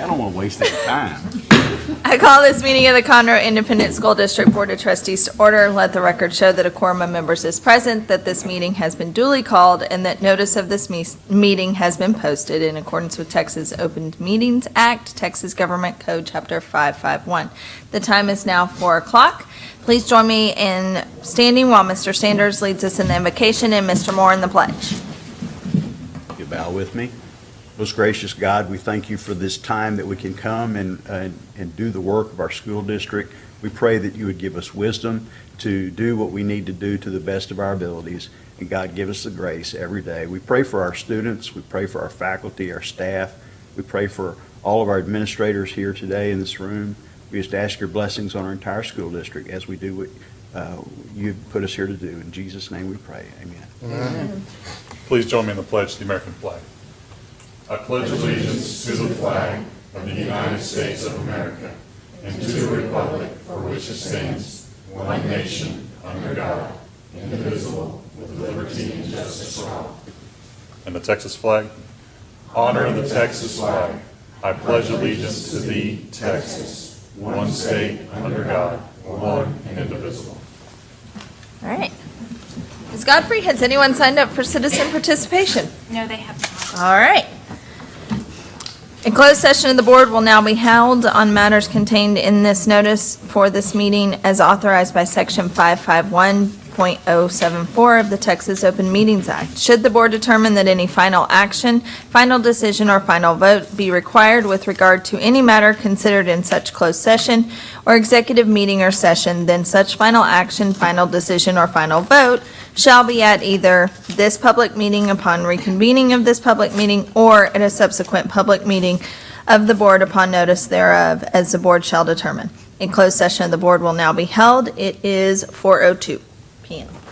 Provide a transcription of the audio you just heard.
I don't want to waste any time. I call this meeting of the Conroe Independent School District Board of Trustees to order. Let the record show that a quorum of members is present, that this meeting has been duly called, and that notice of this me- meeting has been posted in accordance with Texas Open Meetings Act, Texas Government Code, Chapter 551. The time is now 4 o'clock. Please join me in standing while Mr. Sanders leads us in the invocation and Mr. Moore in the pledge. You bow with me. Most gracious God, we thank you for this time that we can come and, uh, and do the work of our school district. We pray that you would give us wisdom to do what we need to do to the best of our abilities. And God, give us the grace every day. We pray for our students. We pray for our faculty, our staff. We pray for all of our administrators here today in this room. We just ask your blessings on our entire school district as we do what uh, you've put us here to do. In Jesus' name we pray. Amen. Please join me in the pledge to the American flag. I pledge allegiance to the flag of the United States of America and to the republic for which it stands, one nation, under God, indivisible, with liberty and justice for all. And the Texas flag? Honor the Texas flag. I pledge allegiance to thee, Texas, one state, under God, one and indivisible. All right. Ms. Godfrey, has anyone signed up for citizen participation? No, they have not. All right. A closed session of the board will now be held on matters contained in this notice for this meeting as authorized by Section 551.074 of the Texas Open Meetings Act. Should the board determine that any final action, final decision, or final vote be required with regard to any matter considered in such closed session or executive meeting or session, then such final action, final decision, or final vote shall be at either this public meeting upon reconvening of this public meeting or at a subsequent public meeting of the board upon notice thereof, as the board shall determine. A closed session of the board will now be held. It is 4:02 PM.